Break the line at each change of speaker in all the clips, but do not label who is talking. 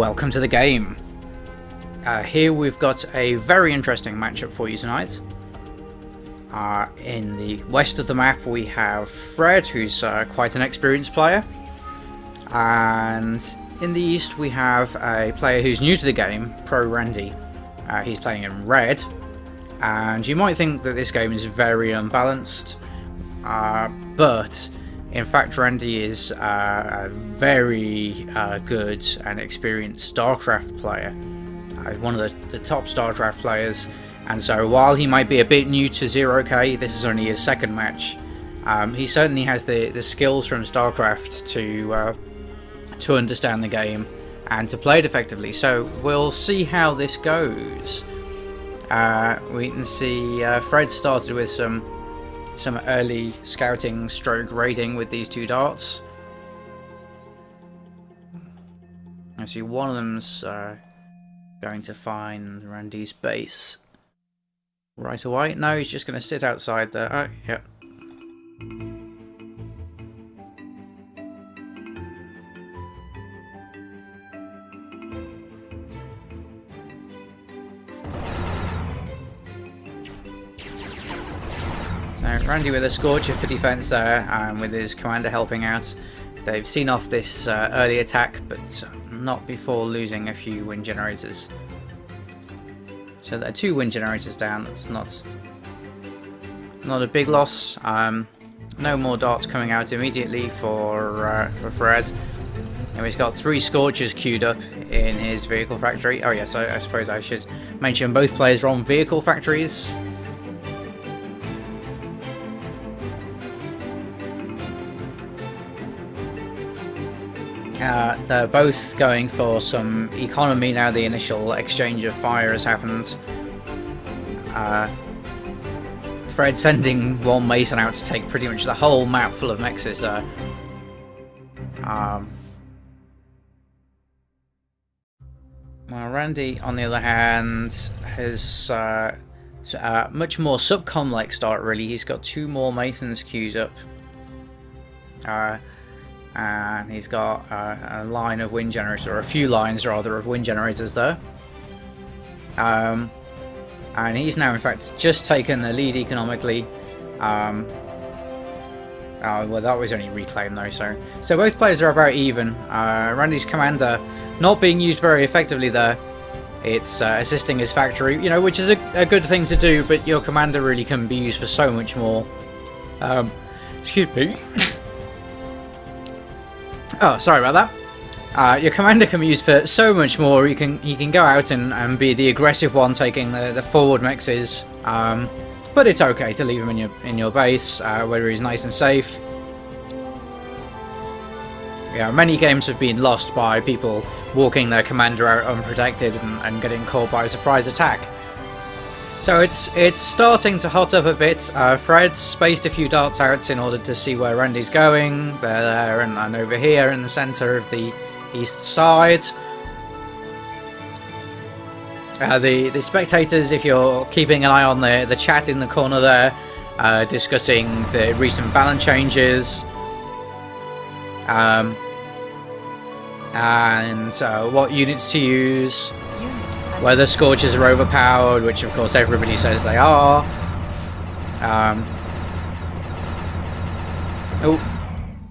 Welcome to the game. Uh, here we've got a very interesting matchup for you tonight. Uh, in the west of the map we have Fred, who's uh, quite an experienced player. And in the east we have a player who's new to the game, Pro Randy. Uh, he's playing in red. And you might think that this game is very unbalanced, uh, but in fact, Randy is uh, a very uh, good and experienced StarCraft player. Uh, one of the, the, top StarCraft players. And so while he might be a bit new to Zero K, this is only his second match. Um, he certainly has the, the skills from StarCraft to uh, to understand the game and to play it effectively. So we'll see how this goes. Uh, we can see Fred started with some some early scouting stroke raiding with these two darts. I see one of them's uh, going to find Randy's base right away. No, he's just going to sit outside there. Oh, yeah. Randy with a Scorcher for defense there, and with his commander helping out. They've seen off this uh, early attack, but not before losing a few wind generators. So there are two wind generators down, that's not not a big loss. Um, no more darts coming out immediately for, uh, for Fred. And he's got three Scorchers queued up in his vehicle factory. Oh yes, I, I suppose I should mention both players are on vehicle factories. Uh, they're both going for some economy now the initial exchange of fire has happened. Uh, Fred sending one Mason out to take pretty much the whole map full of mexes there. Um, well, Randy, on the other hand, has uh, uh, much more subcom-like start, really. He's got two more Masons queued up. Uh, and he's got uh, a line of wind generators, or a few lines rather, of wind generators there. Um, and he's now, in fact, just taken the lead economically. Um, oh, well, that was only reclaimed though, so so both players are about even. Uh, Randy's commander not being used very effectively there. It's uh, assisting his factory, you know, which is a, a, good thing to do, but your commander really can be used for so much more. Um, excuse me. Oh, sorry about that. Uh, your commander can be used for so much more. You can he can go out and, and be the aggressive one, taking the, the forward mexes. Um, but it's okay to leave him in your in your base uh, where he's nice and safe. Yeah, many games have been lost by people walking their commander out unprotected and, and getting caught by a surprise attack. So it's it's starting to hot up a bit. Uh, Fred spaced a few darts out in order to see where Randy's going. They're there and, and over here in the centre of the east side. Uh, the the spectators, if you're keeping an eye on the the chat in the corner there, uh, discussing the recent balance changes, um, and uh, what units to use whether Scorchers are overpowered, which of course everybody says they are. Um, oh,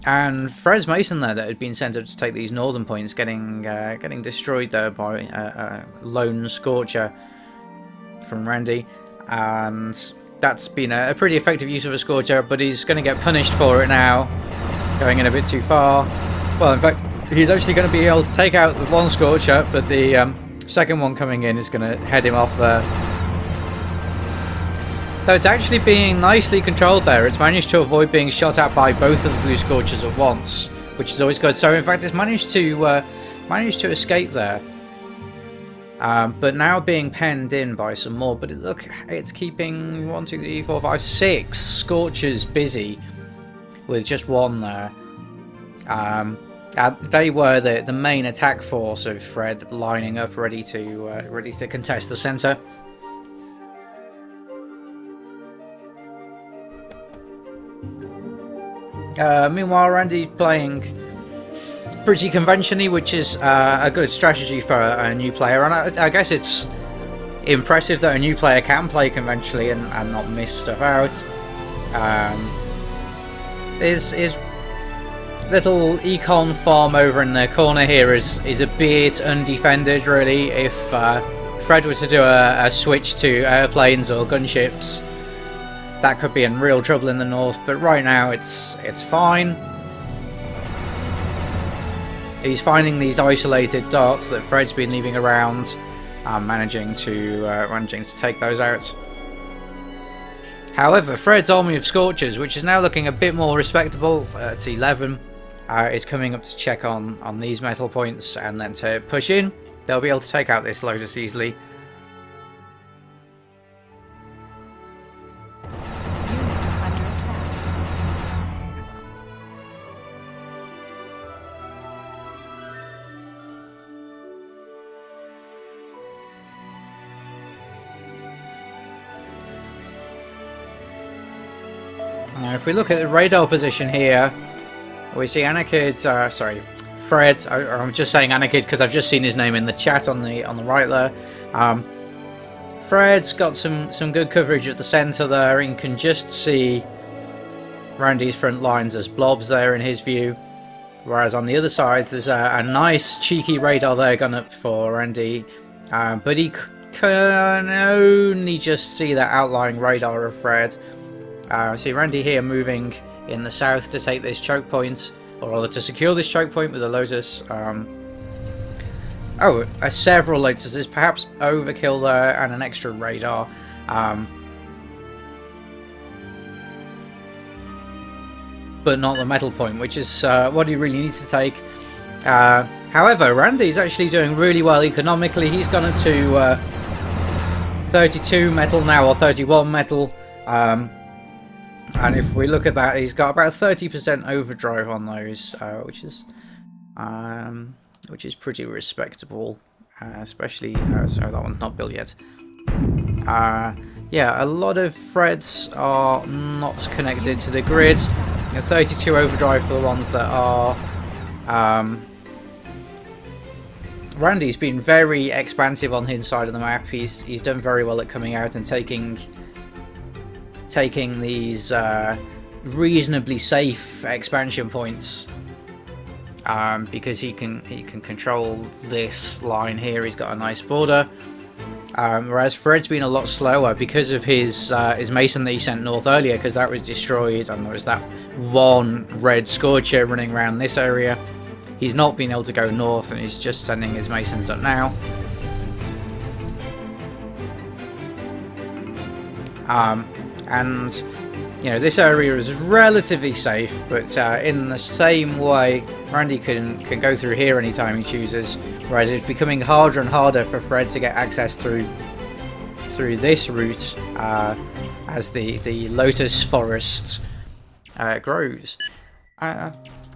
and Fred's Mason there that had been sent up to take these northern points, getting uh, getting destroyed there by a, a, lone Scorcher from Randy, and that's been a, a pretty effective use of a Scorcher, but he's going to get punished for it now, going in a bit too far. Well, in fact, he's actually going to be able to take out the one Scorcher, but the um, Second one coming in is going to head him off there. Though it's actually being nicely controlled there. It's managed to avoid being shot at by both of the Blue Scorchers at once, which is always good. So in fact, it's managed to uh, managed to escape there. Um, but now being penned in by some more. But look, it's keeping one, two, three, four, five, six Scorchers busy with just one there. Um, uh, they were the, the main attack force of Fred lining up ready to uh, ready to contest the centre. Uh, meanwhile, Randy playing pretty conventionally, which is uh, a good strategy for a new player. And I, I, guess it's impressive that a new player can play conventionally and, and not miss stuff out. Um, is is little econ farm over in the corner here is is a bit undefended really. If uh, Fred were to do a, a switch to airplanes or gunships, that could be in real trouble in the north. But right now it's it's fine. He's finding these isolated dots that Fred's been leaving around, um, managing to uh, managing to take those out. However, Fred's army of Scorchers, which is now looking a bit more respectable at 11, uh, is coming up to check on, on these metal points and then to push in. They'll be able to take out this Lotus easily. Now, if we look at the radar position here, we see Anarchid, uh, sorry, Fred. I, am just saying Anarchid because I've just seen his name in the chat on the on the right there. Um, Fred's got some some good coverage at the centre there, and can just see Randy's front lines as blobs there in his view. Whereas on the other side, there's a, a nice cheeky radar there gone up for Randy, um, but he can only just see that outlying radar of Fred. Uh, see Randy here moving in the south to take this choke point, or rather to secure this choke point with a Lotus. Um, oh, uh, several Lotuses, perhaps overkill there and an extra radar. Um, but not the metal point, which is uh, what he really needs to take. Uh, however, Randy's actually doing really well economically. He's gone up to uh, 32 metal now, or 31 metal. Um, and if we look at that, he's got about 30% overdrive on those, uh, which is um, which is pretty respectable, uh, especially, uh, sorry, that one's not built yet. Uh, yeah, a lot of threads are not connected to the grid. 32 overdrive for the ones that are. Um, Randy's been very expansive on his side of the map. He's he's done very well at coming out and taking taking these uh, reasonably safe expansion points um, because he can he can control this line here. He's got a nice border. Um, whereas Fred's been a lot slower because of his uh, his mason that he sent north earlier, because that was destroyed, and there was that one red scorcher running around this area. He's not been able to go north, and he's just sending his masons up now. Um, and you know this area is relatively safe but uh, in the same way Randy can can go through here anytime he chooses whereas it's becoming harder and harder for Fred to get access through through this route uh, as the the lotus forest uh, grows. Uh,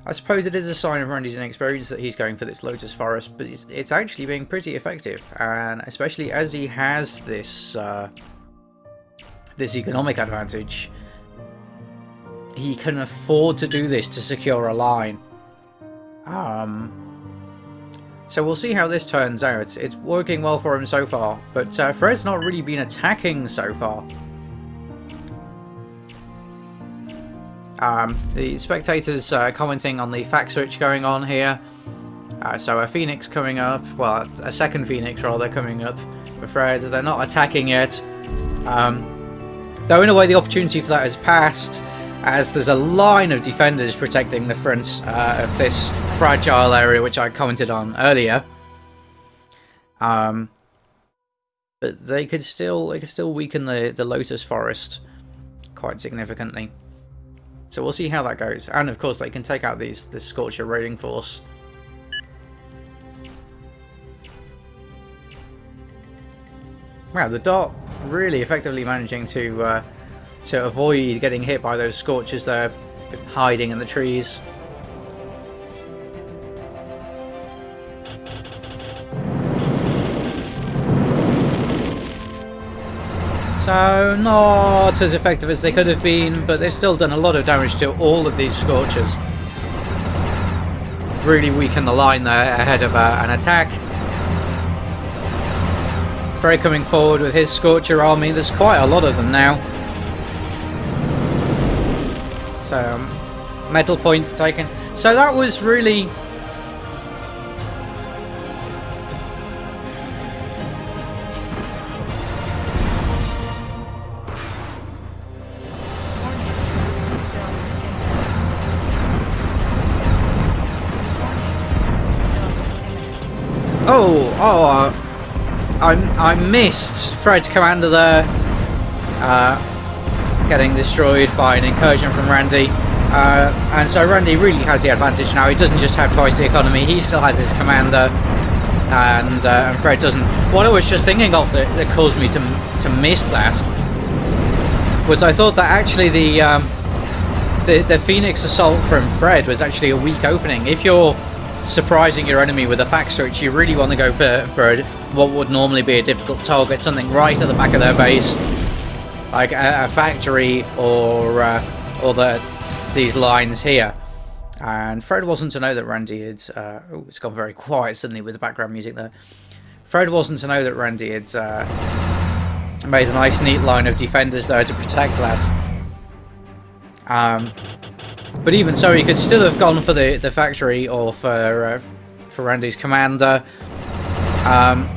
I suppose it is a sign of Randy's inexperience that he's going for this lotus forest but it's, it's actually being pretty effective and especially as he has this uh, this economic advantage, he can afford to do this to secure a line. Um, so we'll see how this turns out. It's working well for him so far, but uh, Fred's not really been attacking so far. Um, the spectators uh, commenting on the fact switch going on here. Uh, so a Phoenix coming up, well, a second Phoenix rather coming up for Fred. They're not attacking yet. Um, Though in a way the opportunity for that has passed, as there's a line of defenders protecting the front uh, of this fragile area which I commented on earlier. Um, but they could still they could still weaken the, the Lotus Forest quite significantly. So we'll see how that goes. And of course they can take out these this Scorcher raiding force. Wow, the dot really effectively managing to uh, to avoid getting hit by those scorches there, hiding in the trees. So, not as effective as they could have been, but they've still done a lot of damage to all of these Scorchers. really weaken the line there ahead of uh, an attack. Fred coming forward with his Scorcher army. There's quite a lot of them now. So, um, metal points taken. So that was really Oh, oh, uh, I, I missed Fred's commander there. Uh, getting destroyed by an incursion from Randy. Uh, and so Randy really has the advantage now. He doesn't just have twice the economy, he still has his commander. And, uh, and Fred doesn't. What I was just thinking of that, that caused me to, to miss that was I thought that actually the, um, the, the Phoenix assault from Fred was actually a weak opening. If you're surprising your enemy with a fact search, you really want to go for, for what would normally be a difficult target, something right at the back of their base, like a, a factory or uh, or the these lines here. And Fred wasn't to know that Randy had. Uh, oh, it's gone very quiet suddenly with the background music there. Fred wasn't to know that Randy had uh, made a nice, neat line of defenders there to protect that. Um, but even so, he could still have gone for the, the factory or for uh, for Randy's commander. Um,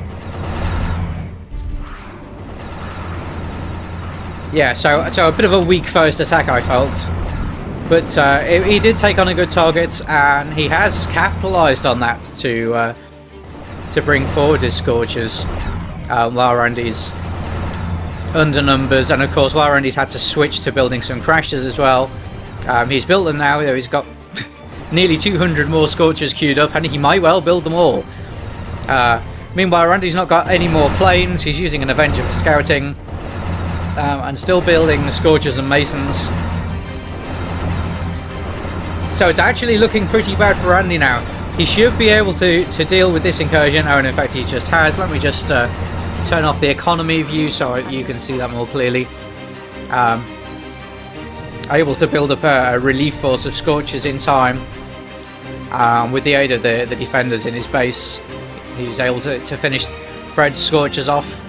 yeah, so so a bit of a weak first attack, I felt. But uh, it, he did take on a good target, and he has capitalised on that to uh, to bring forward his Scorchers. Um, while Randy's under numbers, and of course, while Randy's had to switch to building some Crashers as well. Um, he's built them now, though he's got nearly 200 more Scorchers queued up, and he might well build them all. Uh, meanwhile, Randy's not got any more planes, he's using an Avenger for scouting, um, and still building the Scorchers and Masons. So it's actually looking pretty bad for Randy now. He should be able to, to deal with this incursion, oh, and in fact he just has. Let me just uh, turn off the economy view so you can see that more clearly. Um, able to build up a, a relief force of Scorchers in time. Um, with the aid of the, the defenders in his base, he was able to, to finish Fred's Scorchers off.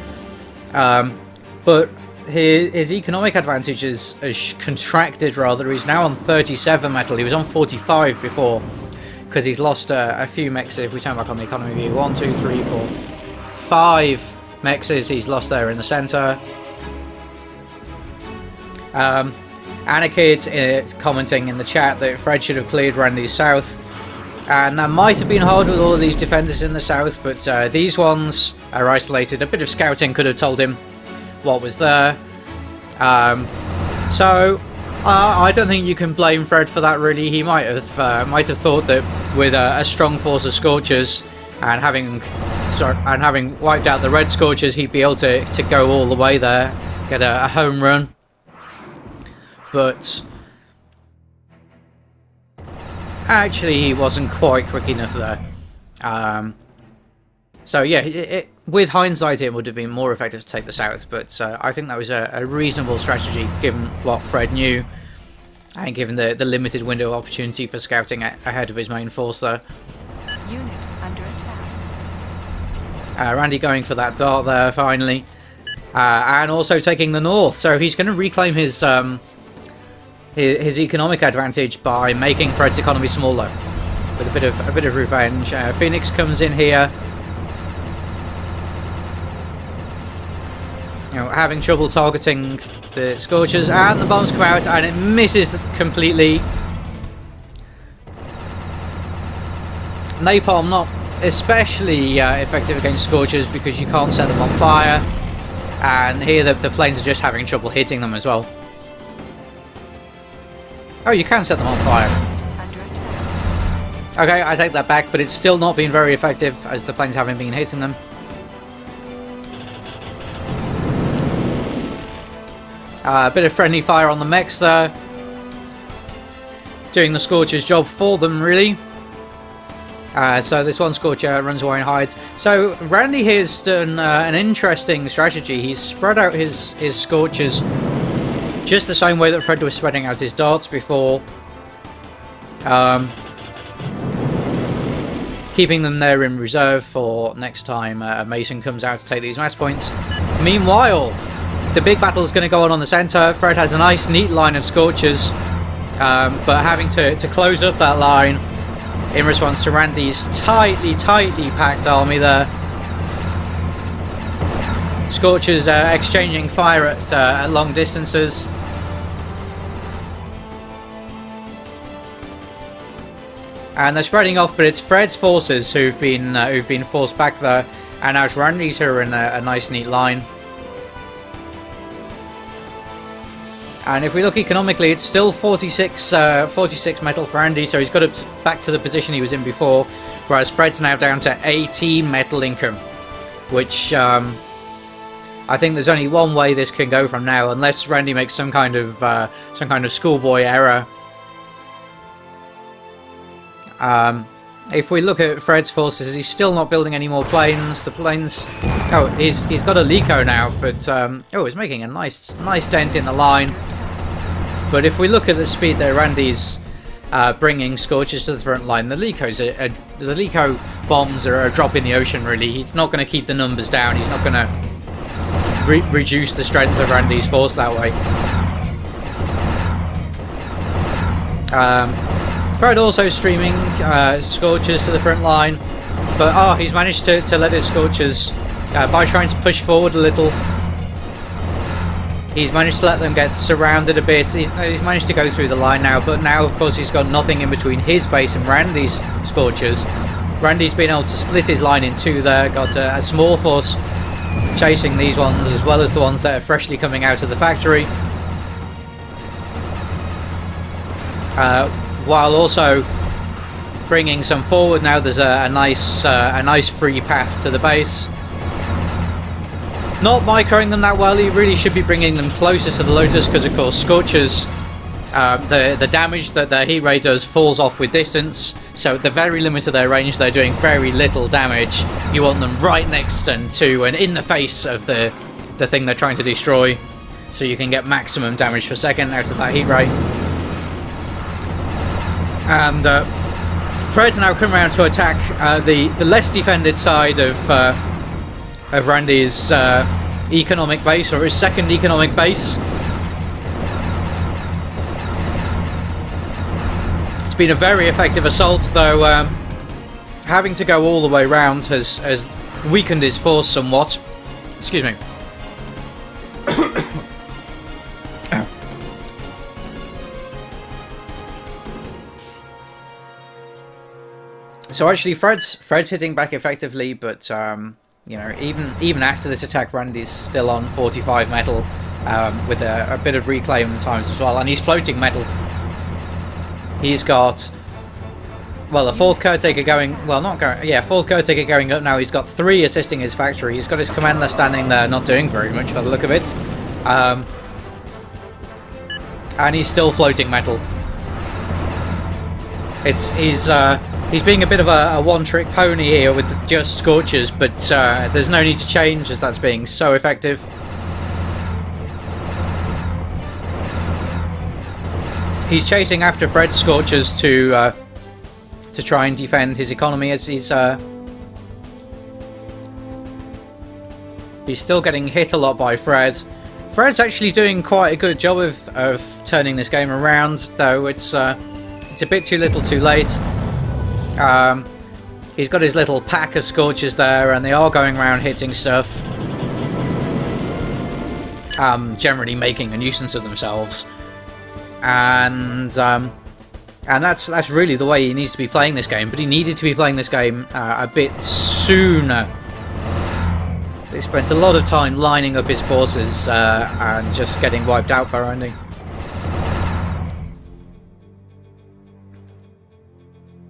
Um, but his, his economic advantage is, contracted rather. He's now on 37 metal. He was on 45 before because he's lost a, a few mexes. If we turn back on the economy view, one, two, three, four, five mexes he's lost there in the centre. Um, Anarchid is commenting in the chat that Fred should have cleared Randy's south. And that might have been hard with all of these defenders in the south, but uh, these ones are isolated. A bit of scouting could have told him what was there. Um, so uh, I don't think you can blame Fred for that. Really, he might have uh, might have thought that with a, a, strong force of Scorchers and having sorry, and having wiped out the Red Scorchers, he'd be able to to go all the way there, get a, a home run but actually he wasn't quite quick enough there. Um, so yeah, it, it, with hindsight it would have been more effective to take the south, but uh, I think that was a, a, reasonable strategy given what Fred knew and given the, the limited window of opportunity for scouting ahead of his main force there. Unit under attack. Uh, Randy going for that dart there finally. Uh, and also taking the north, so he's going to reclaim his um, his, economic advantage by making Fred's economy smaller with a bit of a bit of revenge. Uh, Phoenix comes in here, you know, having trouble targeting the Scorchers, and the bombs come out, and it misses completely. Napalm not especially uh, effective against Scorchers because you can't set them on fire, and here the, the planes are just having trouble hitting them as well. Oh, you can set them on fire. Okay, I take that back, but it's still not been very effective as the planes haven't been hitting them. Uh, a bit of friendly fire on the mechs there. Doing the Scorcher's job for them, really. Uh, so this one Scorcher runs away and hides. So Randy here's done uh, an interesting strategy. He's spread out his, his Scorchers just the same way that Fred was spreading out his darts before. Um, keeping them there in reserve for next time uh, Mason comes out to take these match points. Meanwhile, the big battle is going to go on on the centre. Fred has a nice, neat line of Scorchers, um, but having to, to close up that line in response to Randy's tightly, tightly packed army there. Scorchers uh, exchanging fire at, uh, at long distances. And they're spreading off. But it's Fred's forces who've been uh, who've been forced back there, and now Randy's here in a, a, nice, neat line. And if we look economically, it's still 46, uh, 46 metal for Andy, so he's got it back to the position he was in before, whereas Fred's now down to 80 metal income, which um, I think there's only one way this can go from now, unless Randy makes some kind of uh, some kind of schoolboy error um, if we look at Fred's forces, he's still not building any more planes. The planes... Oh, he's, he's got a Likho now, but... Um, oh, he's making a nice nice dent in the line. But if we look at the speed that Randy's uh, bringing Scorches to the front line, the are, the Likho bombs are a drop in the ocean, really. He's not going to keep the numbers down. He's not going to re reduce the strength of Randy's force that way. Um, Fred also streaming uh, Scorchers to the front line, but oh, he's managed to, to let his Scorchers, uh, by trying to push forward a little, he's managed to let them get surrounded a bit. He's, he's managed to go through the line now, but now, of course, he's got nothing in between his base and Randy's Scorchers. Randy's been able to split his line in two there, got a, a small force chasing these ones as well as the ones that are freshly coming out of the factory. Uh, while also bringing some forward. Now there's a, a nice uh, a nice free path to the base. Not microing them that well, he really should be bringing them closer to the Lotus because of course Scorchers, uh, the, the damage that the heat ray does falls off with distance, so at the very limit of their range they're doing very little damage. You want them right next and to and in the face of the, the thing they're trying to destroy, so you can get maximum damage per second out of that heat ray. And uh, Fred's now come around to attack uh, the, the less defended side of, uh, of Randy's uh, economic base, or his second economic base. It's been a very effective assault, though um, having to go all the way round has, has weakened his force somewhat. Excuse me. So actually, Fred's Fred's hitting back effectively, but um, you know, even even after this attack, Randy's still on 45 metal um, with a, a, bit of reclaim times as well, and he's floating metal. He's got well, a fourth caretaker going. Well, not going. Yeah, fourth caretaker going up now. He's got three assisting his factory. He's got his commander standing there, not doing very much by the look of it. Um, and he's still floating metal. It's he's. Uh, He's being a bit of a, a one-trick pony here with just Scorchers, but uh, there's no need to change as that's being so effective. He's chasing after Fred's Scorchers to uh, to try and defend his economy as he's uh, he's still getting hit a lot by Fred. Fred's actually doing quite a good job of, of turning this game around, though it's uh, it's a bit too little too late. Um, he's got his little pack of Scorchers there, and they are going around hitting stuff. Um, generally making a nuisance of themselves. And um, and that's that's really the way he needs to be playing this game. But he needed to be playing this game uh, a bit sooner. He spent a lot of time lining up his forces uh, and just getting wiped out by Randy.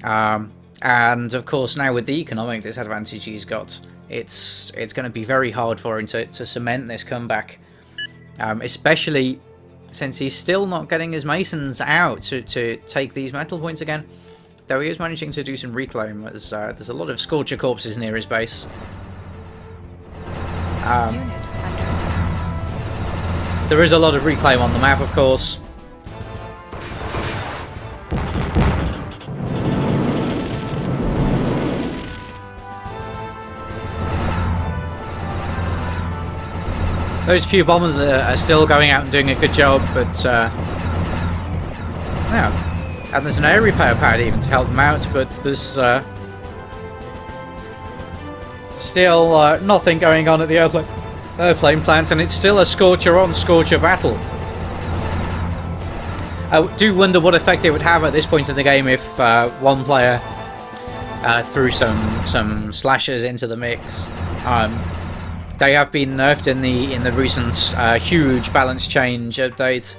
Um, and of course now with the economic disadvantage he's got, it's it's going to be very hard for him to, to cement this comeback. Um, especially since he's still not getting his Masons out to, to take these metal points again. Though he is managing to do some reclaim, as uh, there's a lot of Scorcher corpses near his base. Um, there is a lot of reclaim on the map, of course. Those few bombers are, still going out and doing a good job, but uh, yeah, and there's an air repair pad even to help them out, but there's uh, still uh, nothing going on at the airplane, airplane plant, and it's still a Scorcher on Scorcher battle. I do wonder what effect it would have at this point in the game if uh, one player uh, threw some some slashers into the mix. Um, they have been nerfed in the in the recent uh, huge balance change update.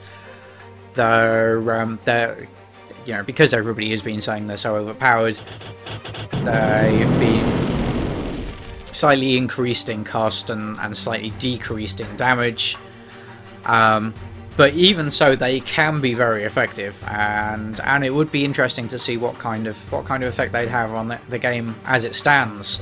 They're um, they're you know because everybody has been saying they're so overpowered. They've been slightly increased in cost and, and slightly decreased in damage. Um, but even so, they can be very effective, and and it would be interesting to see what kind of what kind of effect they'd have on the, the game as it stands.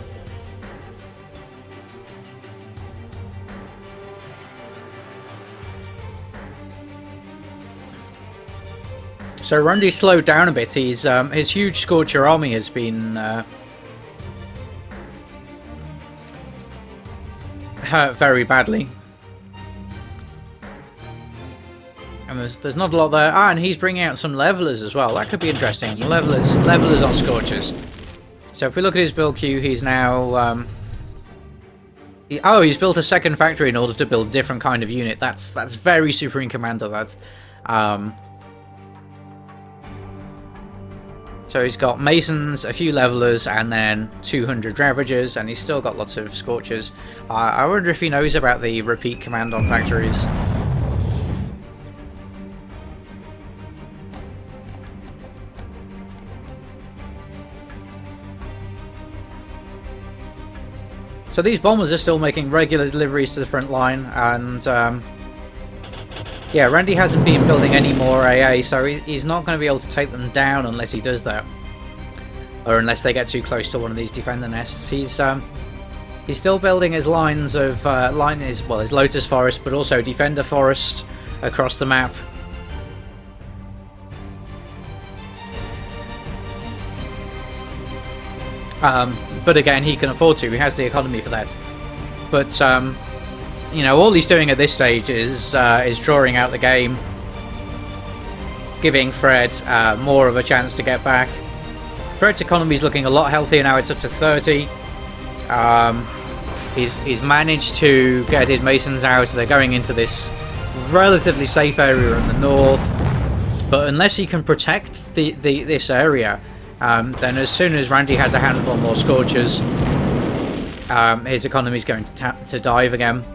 So Randy slowed down a bit. He's um, his huge Scorcher army has been uh, hurt very badly. And there's, there's not a lot there. Ah, and he's bringing out some levelers as well. That could be interesting. Levelers, levelers on Scorchers. So if we look at his build queue, he's now... Um, he, oh, he's built a second factory in order to build a different kind of unit. That's that's very Supreme Commander. That's um, so he's got Masons, a few Levelers, and then 200 Ravagers, and he's still got lots of Scorchers. I wonder if he knows about the repeat command on factories. So these bombers are still making regular deliveries to the front line, and um, yeah, Randy hasn't been building any more AA, so he's not going to be able to take them down unless he does that, or unless they get too close to one of these defender nests. He's um, he's still building his lines of uh, line his well his Lotus Forest, but also Defender Forest across the map. Um, but again, he can afford to. He has the economy for that. But um, you know, all he's doing at this stage is uh, is drawing out the game, giving Fred uh, more of a chance to get back. Fred's economy is looking a lot healthier now. It's up to 30. Um, he's he's managed to get his masons out. They're going into this relatively safe area in the north. But unless he can protect the, the this area, um, then as soon as Randy has a handful more Scorchers, um, his economy is going to, to dive again.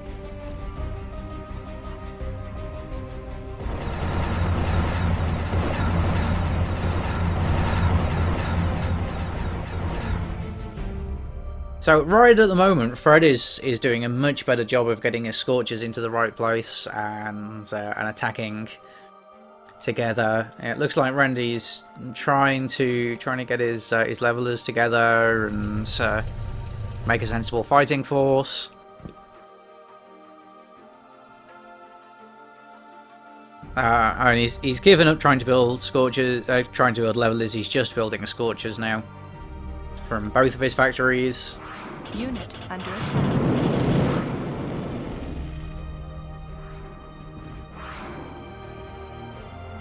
So right at the moment, Fred is is doing a much better job of getting his Scorchers into the right place and uh, and attacking together. It looks like Randy's trying to trying to get his uh, his levelers together and uh, make a sensible fighting force. Uh, and he's he's given up trying to build scorchers, uh, trying to build levelers. He's just building scorchers now from both of his factories. Unit under attack.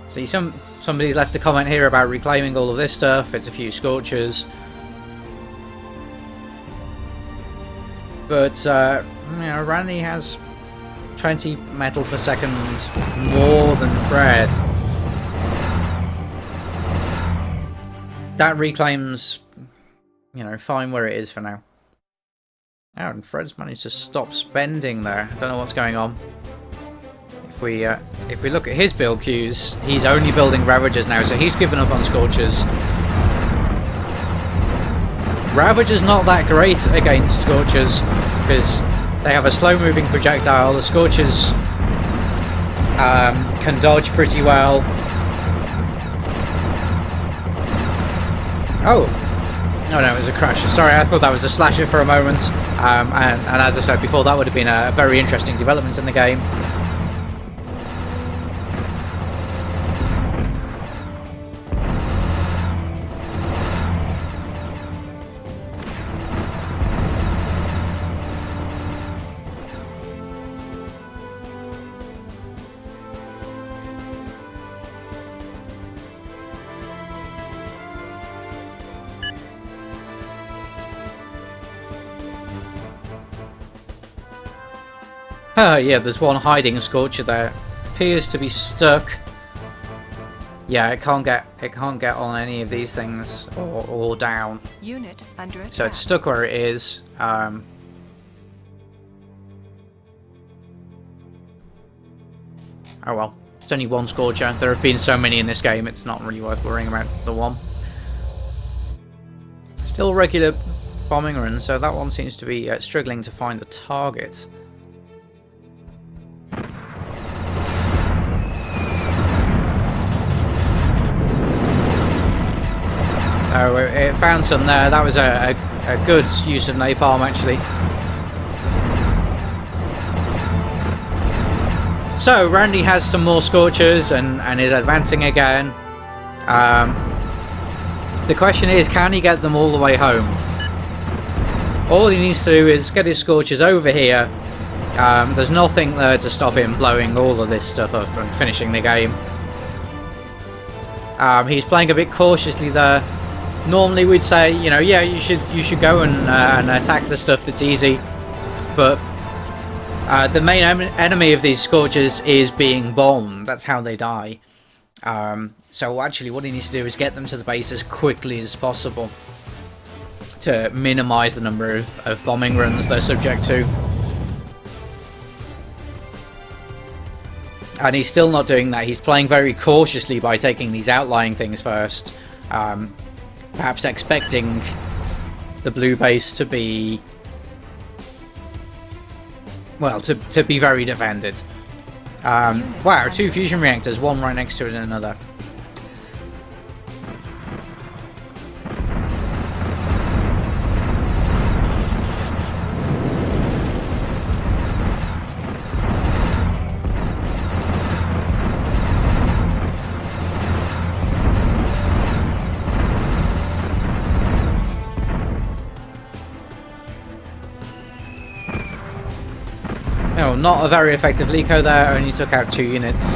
See, some somebody's left a comment here about reclaiming all of this stuff. It's a few scorchers. But, uh, you know, Randy has 20 metal per second more than Fred. That reclaims, you know, fine where it is for now. And Fred's managed to stop spending there. I don't know what's going on If we uh, if we look at his build queues, he's only building Ravagers now, so he's given up on Scorchers. Ravager's not that great against Scorchers, because they have a slow-moving projectile. The Scorchers um, can dodge pretty well. Oh, Oh no, it was a crash. Sorry, I thought that was a slasher for a moment. Um, and, and, as I said before, that would have been a very interesting development in the game. Oh yeah, there's one hiding Scorcher there. Appears to be stuck. Yeah, it can't get it can't get on any of these things or, or down.
Unit under attack.
So it's stuck where it is. Um, oh well, it's only one Scorcher. There have been so many in this game, it's not really worth worrying about the one. Still regular bombing run, so that one seems to be uh, struggling to find the target. Oh, it found some there. That was a, a, a good use of napalm, actually. So, Randy has some more Scorchers and, and is advancing again. Um, the question is, can he get them all the way home? All he needs to do is get his Scorchers over here. Um, there's nothing there to stop him blowing all of this stuff up and finishing the game. Um, he's playing a bit cautiously there. Normally we'd say, you know, yeah, you should you should go and, uh, and attack the stuff that's easy, but uh, the main em enemy of these Scorchers is being bombed. That's how they die. Um, so actually what he needs to do is get them to the base as quickly as possible to minimise the number of, of bombing runs they're subject to. And he's still not doing that. He's playing very cautiously by taking these outlying things first. Um, perhaps expecting the blue base to be well to, to be very defended. Um, wow two fusion reactors one right next to it and another No, not a very effective Likho there, only took out two units.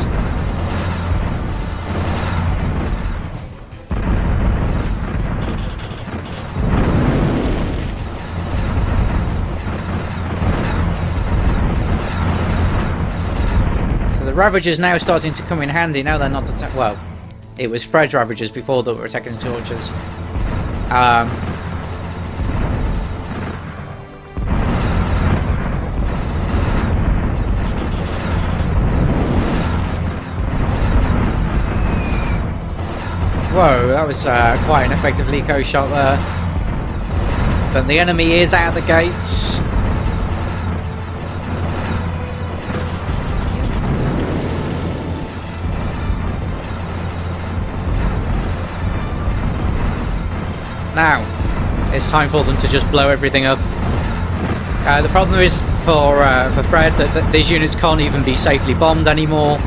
So the Ravagers now starting to come in handy, now they're not attack- well, it was Fred's Ravagers before that were attacking the Torches. Um, Whoa, that was uh, quite an effective Likho shot there. But the enemy is out of the gates. Now, it's time for them to just blow everything up. Uh, the problem is for uh, for Fred that, that these units can't even be safely bombed anymore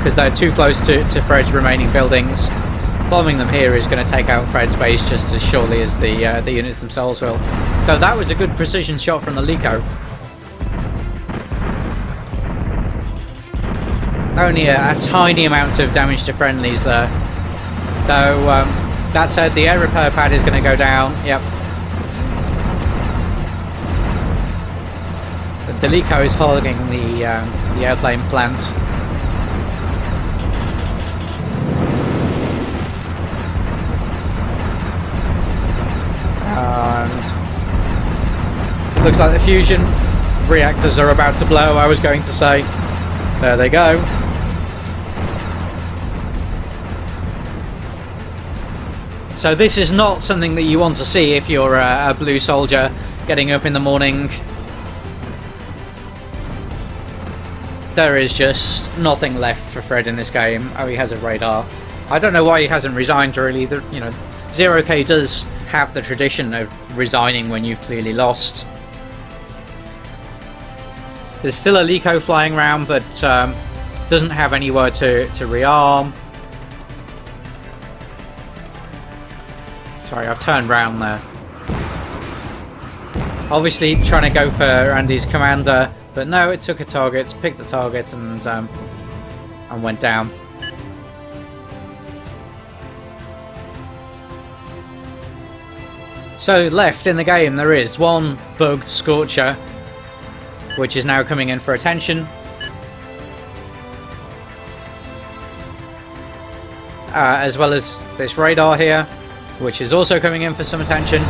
because they're too close to, to Fred's remaining buildings. Bombing them here is going to take out Fred's base just as surely as the uh, the units themselves will. Though that was a good precision shot from the Likho. Only a, a tiny amount of damage to friendlies there. Though, um, that said, the air repair pad is going to go down. Yep. The Delico is hogging the, um, the airplane plant. Looks like the fusion reactors are about to blow, I was going to say. There they go. So this is not something that you want to see if you're a, a blue soldier getting up in the morning. There is just nothing left for Fred in this game. Oh, he has a radar. I don't know why he hasn't resigned really. The, you know, Zero K does have the tradition of resigning when you've clearly lost. There's still a Likho flying around, but um, doesn't have anywhere to, to rearm. Sorry, I've turned round there. Obviously trying to go for Andy's commander, but no, it took a target, picked a target, and um, and went down. So left in the game there is one bugged Scorcher. Which is now coming in for attention. Uh, as well as this radar here, which is also coming in for some attention.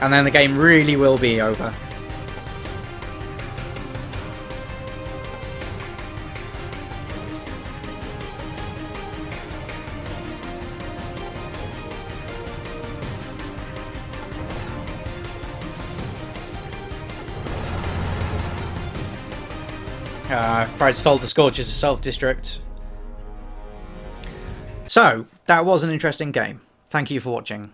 And then the game really will be over. Uh, Fred's told the Scorchers to self-destruct. So, that was an interesting game. Thank you for watching.